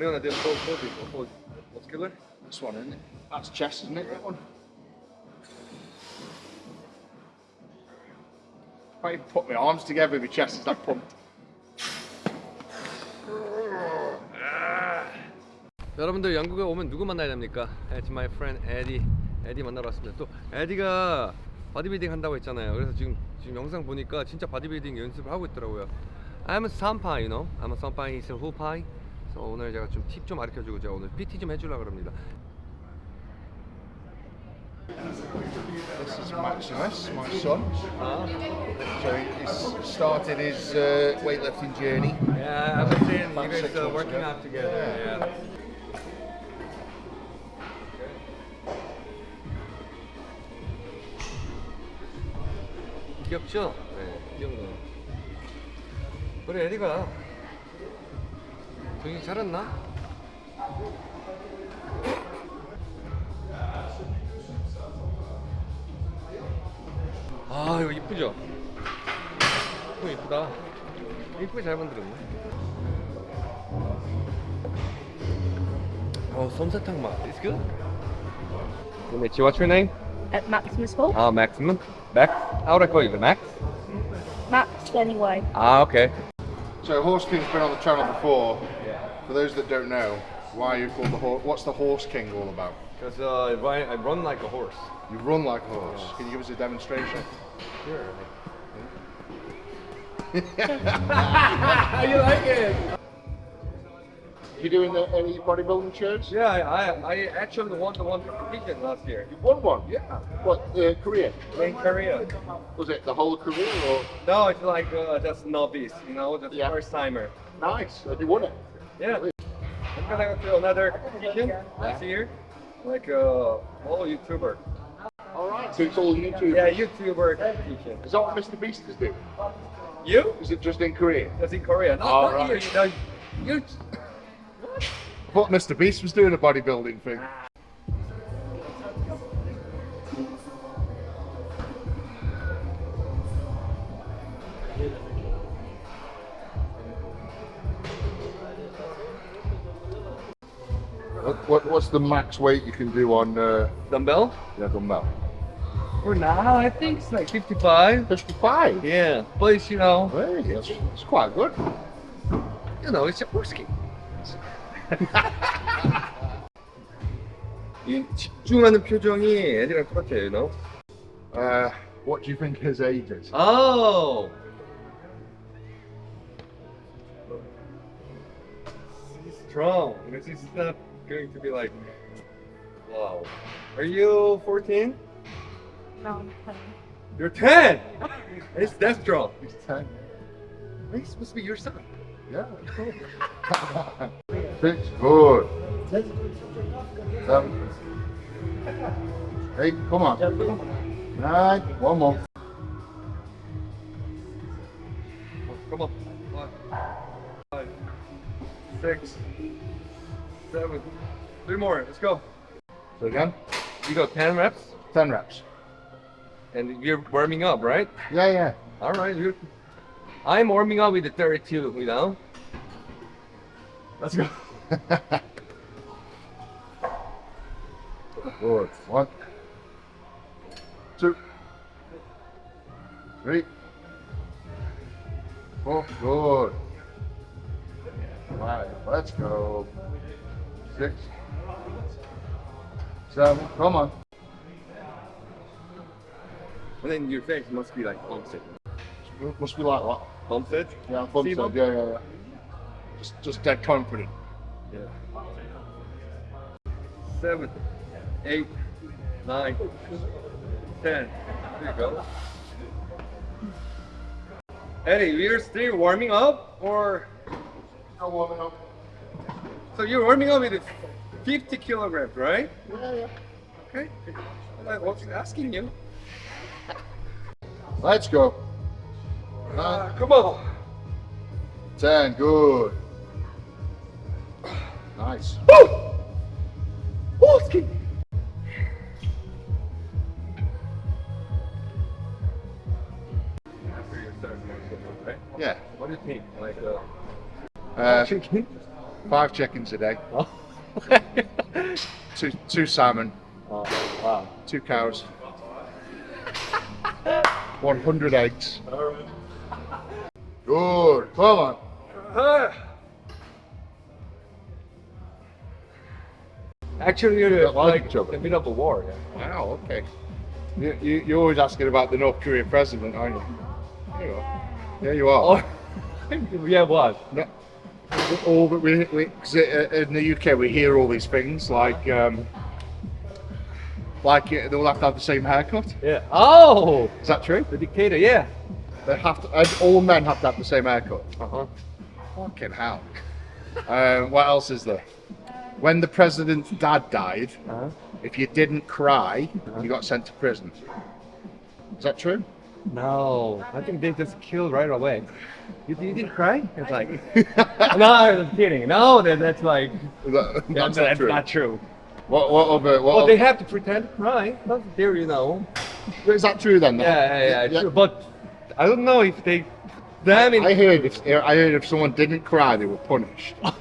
What do you want to do? Pose, pose, pose, pose. Muscular? This one, isn't it? That's chest, isn't it? That one. I put my arms together, my chest is that pumped. 여러분들 영국에 오면 누구 만나야 됩니까? It's my friend Eddie. 에디 만나러 왔습니다. 또 에디가 바디빌딩 한다고 했잖아요. 그래서 지금 지금 영상 보니까 진짜 바디빌딩 연습을 하고 있더라고요. I'm a sampai, you know. I'm a sampai. He's a hupai. 그래서 오늘 제가 좀 팁 좀 가르쳐주고 제가 오늘 PT 좀 해주려고 합니다. This is Maximus, my son. 아, So he's started his uh, weightlifting journey. yeah, I've been seeing you guys uh, working ago. out together. Yeah. Yeah. 귀엽죠? 네, 귀엽네요. 우리 에디가 정신 차렸나? 아 이거 이쁘죠? 이거 이쁘다. 이쁘게 잘 만들었네. 어 솜사탕 맛. It's good. Mitzi, what's your name? At Maximus Hall. Ah, Maximum. Max. How would I call you? Max? Max anyway. Ah, okay. So Horse King's been on the channel before. Yeah. For those that don't know, why are you called the horse? What's the Horse King all about? Because uh, I, run, I run like a horse. You run like a horse. Can you give us a demonstration? Sure. you like it? You doing the, any bodybuilding shows? Yeah, I, I, I actually won the one competition last year. You won one. Yeah. What uh, Korea? In Korea. Was it the whole career or? No, it's like uh, just novice, you know, the Yeah. first timer. Nice. And you won it. Yeah. I'm gonna go to another competition next year. Like uh, all YouTuber. All right. So it's all YouTube. Yeah, YouTuber competition. Is that what Mr. Beast is doing? You? Is it just in Korea? That's in Korea. No, Oh, not right. you. You know, you. I thought Mr. Beast was doing a bodybuilding thing. What, what, what's the max weight you can do on uh, Dumbbell? yeah, dumbbell? For now, I think it's like 55. 55. Yeah, but it's, you know, Hey, it's, it's quite good. you know, it's a horse game. 이 집중하는 표정이 애들이랑 똑같아요, you know? Uh, what do you think his age is? Oh! He's strong. This is not going to be like, wow. Are you 14? No, I'm fine. You're 10! It's that strong. He's 10. He's supposed to be your son. Yeah, cool. Six, good. Seven. Eight, come on. Nine, one more. Come on. One, five, six, seven. Three more. Let's go. So again, You go 10 reps, 10 reps. and you're warming up, right? Yeah, yeah. All right. You're... I'm warming up with the 32, you know? Let's go. Good. One, two, three, four. Good. Five. Let's go. Six, seven. Come on. And then your face must be like bumped. Must be like that. Bumped it? Yeah, bump See, said, bump? yeah, yeah, yeah. Just, just dead confident. Yeah. Seven, eight, nine, ten. There you go. Eddie, we're still warming up, or Come on now. So you're warming up with 50 kilograms, right? Yeah, yeah. Okay. I was asking you. Let's go. Nine, Ah, come on. ten, good. Nice. Woo! After you? Yeah. What do you think? Like, uh, Uh, chicken? Five chickens a day. Oh. Two two salmon. oh, wow. Two cows. 100 eggs. Good. Come on. Actually, you're like like each other. in the middle of a war. Yeah. Wow, okay. You, you, you're always asking about the North Korean president, aren't you? There you are. There you are. Oh, yeah, what? No. All that we, we 'cause, uh, in the UK we hear all these things like um, like uh, they all have to have the same haircut. Yeah. Oh, Is that true? the dictator. Yeah. They have to. uh, all men have to have the same haircut. Uh huh. Fucking hell. um, what else is there? When the president's dad died, Uh-huh. if you didn't cry, you got sent to prison. Is that true? No, I think they just killed right away. You, you didn't cry? It's like, no, I'm kidding. No, that, that's like, that- that's, that's not that's true. not true. What, what other? What Well, they have to pretend to cry. That's there, you know. is that true then? Yeah, yeah, yeah, true. But I don't know if they. Damn it! I heard if I heard if someone didn't cry, they were punished. oh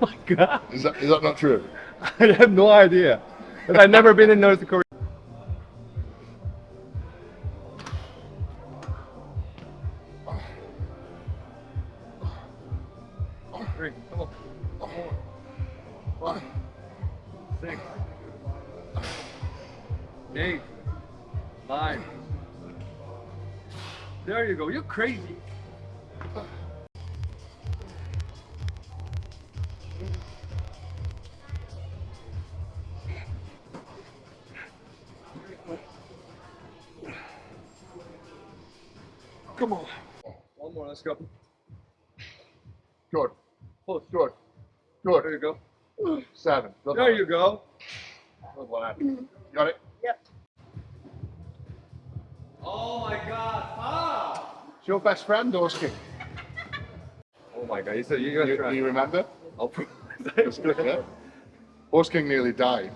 my god! Is that is that not true? I have no idea. But I've never been in North Korea. Crazy. Come on. One more. Let's go. Good, Push. good, Good. There you go. Seven. Good There lad. you go. Good lad. Got it. Yep. Oh my God! Stop! It's your best friend, Orskin. Oh my God! You said you You, you remember? I'll good, yeah. Nearly died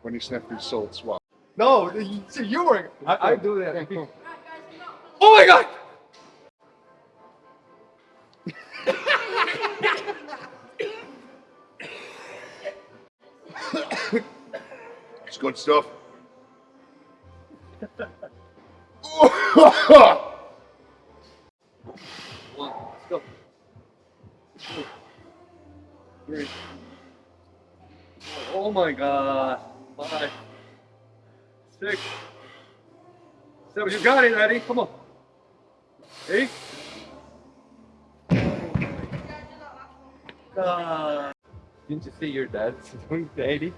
when he sniffed his salt swab. No, you, see, you were. I, I do that. Yeah, cool. Oh my God! It's good stuff. One. Let's go. Two, three. Oh my God! Five, six, seven. You got it, Eddie. Come on. Eight. Oh God. Didn't you see your dad doing the 80?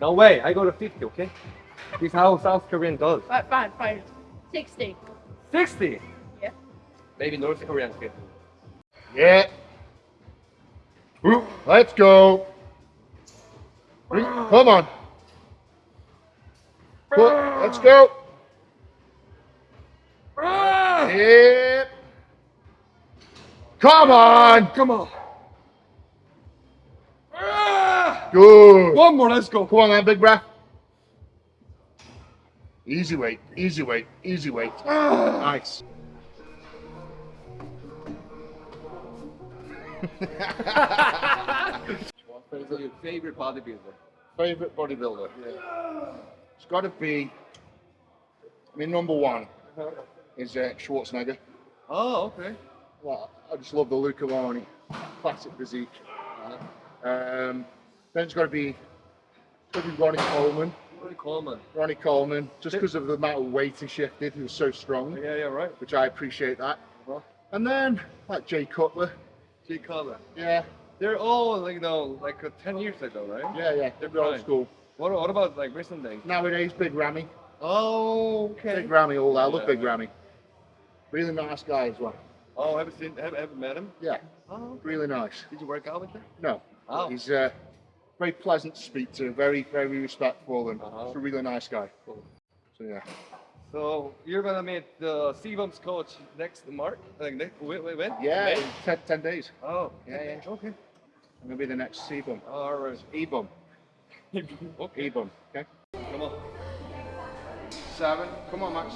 No way, I go to 50, okay? This is how South Korean does. Right, fine, fine. 60. 60! Yeah. Maybe North Koreans get. yeah. Ooh, Let's go. Come on. Go- Let's go. Yep. Come on. Come on! Good. One more, let's go. Come on, then, big breath. Easy weight, easy weight, easy weight. Nice. So your favorite bodybuilder? Favorite bodybuilder? It's got to be. I mean, number one is uh, Schwarzenegger. Oh, okay. Well, I just love the Luca Loni, classic physique. Um, then it's got to be, got to be Ronnie Coleman. Pretty common. Ronnie Coleman, just because of the amount of weight he shifted, he was so strong, Yeah, yeah, right. which I appreciate that. Uh-huh. And then like Jay Cutler, Jay Cutler. yeah, They're all like you know like uh, ten years ago, right? yeah, yeah, They're old school. What what about like recent days? Nowadays, Big Ramy, Oh, okay. Big Ramy, all that. Yeah, Big yeah. Ramy. Really nice guy as well. Oh, have you seen? Have, have met him? Yeah, Oh, really nice. did you work out with him? No, Oh. he's uh, very pleasant to speak to, very, very respectful, and Uh-huh. just a really nice guy. Cool. So yeah. So you're gonna meet the Sebum's coach next March? Like next? Wait, wait, when? Yeah, May? in 10, 10 days. Oh. Yeah, yeah. Okay. I'm gonna be the next Sebum. Oh, all right. Ebum. okay. Ebum. Okay. Come on. Seven. Come on, Max.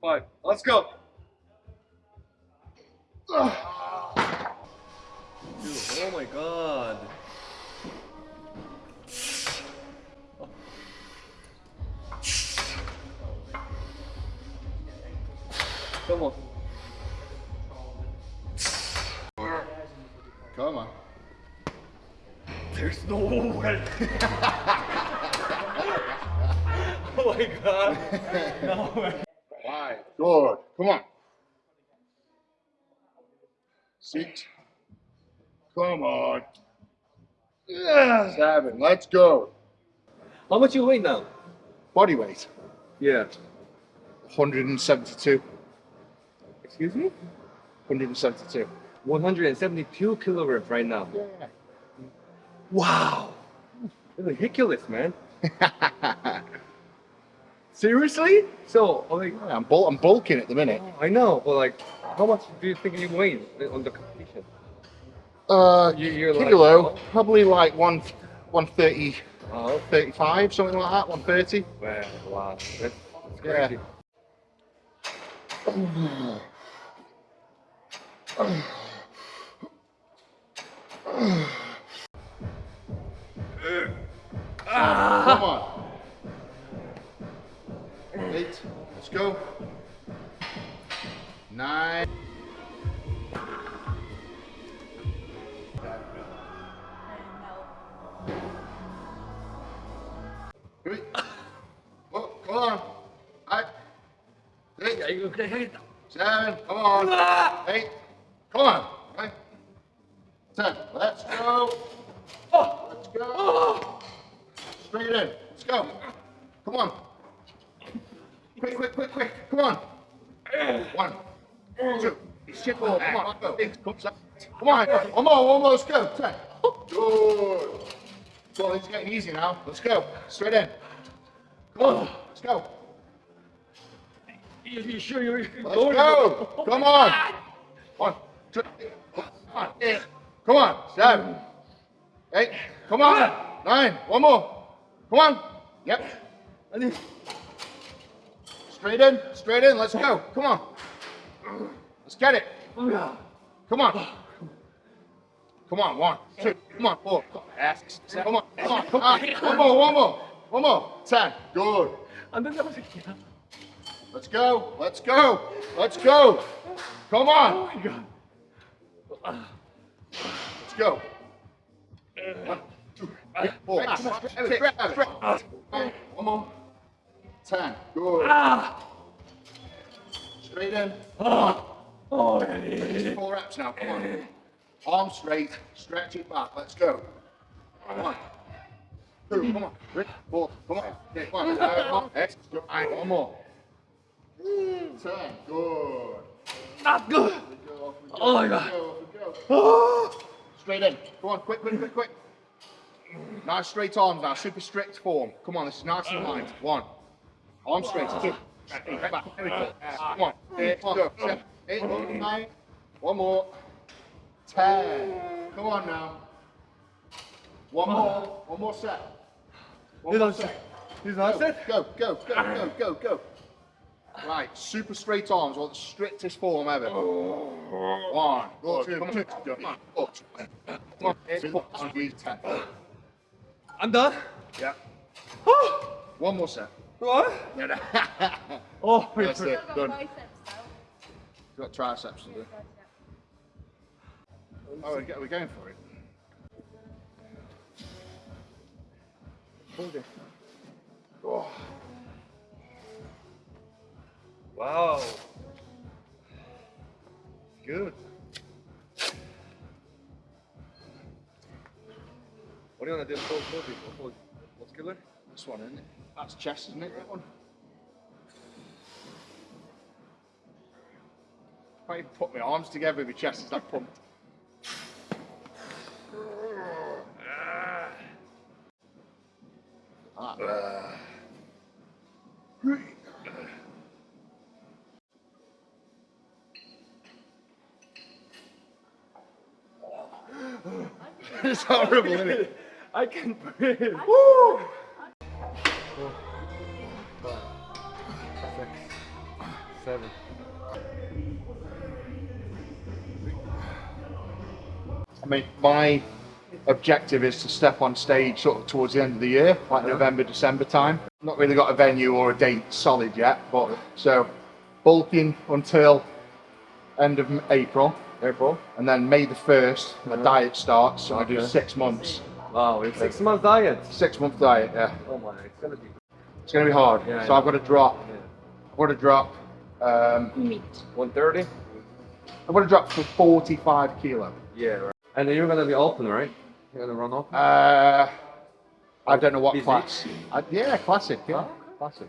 Five. Let's go. Dude, oh my god. Come on. No way. oh my god. No way. Five. Good. Come on. Six. Come on. Seven. Let's go. How much you weigh now? Body weight. Yeah. 172. Excuse me? 172. 172 kilograms right now. Yeah. Wow. It's ridiculous, man. Seriously? So, oh, like, I'm, bul- I'm bulking at the minute. I know, but like, how much do you think you weigh on the competition? Uh, You- you're like- kilo, probably like one, 130, Oh, 35, something like that, 130. man, wow, that's, that's Yeah. Ah. Come on. Eight. Let's go. Nine. Three. Come oh, on. Seven. Come on. Eight. Come on. Okay. Seven. Let's go. Oh! Go. Straight in. Let's go. Come on. Quick, quick, quick, quick. Come on. One. Two. Shit, oh, come on. Go. Come on. One more, one more. Let's go. Ten. Good. Well, it's getting easy now. Let's go. Straight in. Come on. Let's go. You, sure you're Let's go. Come on. One, two, come on. Come on. Seven. Eight. Come on. Nine. One more. Come on. Yep. Straight in. Straight in. Let's go. Come on. Let's get it. Come on. Come on. One, two. Come on. Four. Come on. Come on. Come on. Come on. One more. One more. One more. Ten. Good. Let's go. Let's go. Let's go. Come on. Let's go. One, two, three, four, five, six, seven. One more. Ten. Good. Ah. Straight in. Come on. 어, Four reps now. Come on. Arm straight. Stretch it back. Let's go. One. Two. Come on. Three, four. Come on. Okay, one. Uh, Come on. X. One more. Ten. Good. not good. Go, Oh my God. go, go. Straight in. Come on, quick, quick, quick, quick. Nice straight arms now, super strict form. Come on, this is nice and light. One. Arm straight. Two. Eight, back. There we go. Come on. Eight, come on. Seven, eight, nine. One more. Ten. Come on now. One more. One more set. One more set. He's Go, set? go, go, go, go, go, go. Right, super straight arms, or the strictest form ever. One, come on, go, come on, up. Come on, eight, four, squeeze, ten. I'm done. Yeah. Oh! One more set. What? Oh, That's it, Got done. biceps now. Got triceps to do. Oh, we're, we're going for it. Hold it. Oh, Wow. Good. What do you want to do? Full, full, full, muscular? this one, isn't it? That's chest, isn't it? That one. Can't even put my arms together with my chest. It's that pumped. Ah. It's horrible, isn't it? I can breathe. Woo! Six, seven. I mean, my objective is to step on stage sort of towards the end of the year, like November, December time. Not really got a venue or a date solid yet, but so bulking until end of April, April. and then May the first, my diet starts. So I do six months, Wow, it's six month diet. six month diet. Yeah, Oh my, it's gonna be. it's gonna be hard. Yeah, so yeah. I've got to drop. Yeah. I've got to drop. Um, Meat. 130. I've got to drop for 45 kilo. Yeah. Right. And then you're gonna be open, right? You're gonna run open. Uh, I don't know what Busy? class. I, yeah, classic. Yeah, Oh. classic.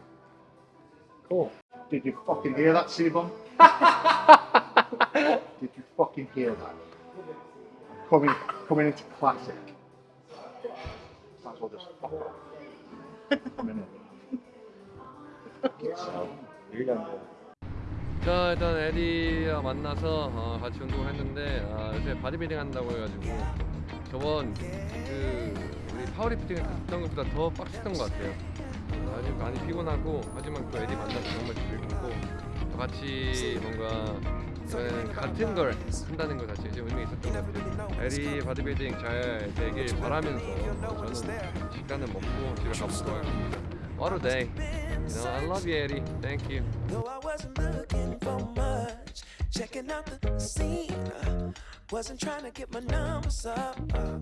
Cool. Did you fucking hear that, Sebon? Did you fucking hear that? Coming, coming into classic. Might as well just fuck off. So, 자 일단 에디와 만나서 어, 같이 운동을 했는데 아, 요새 바디빌딩 한다고 해가지고 저번 그 우리 파워리프팅 했던 것보다 더 빡셌던 것 같아요. 어, 아직 많이 피곤하고 하지만 또 에디 만나서 정말 즐겁고 또 같이 뭔가 이번에는 같은 걸 한다는 것 자체가 좀 의미 있었던 것 같아요. 에디 바디빌딩 잘 되길 바라면서 저는 식단을 먹고 집에 가보도록 하겠습니다. What a day! You know, I love you, Eddie. Thank you. Though I wasn't looking for much, checking out the scene. uh, wasn't trying to get my numbers up. uh,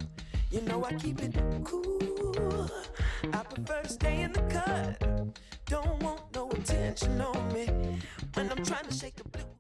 you know I keep it cool. I prefer to stay in the cut. Don't want no attention on me when I'm trying to shake the blue.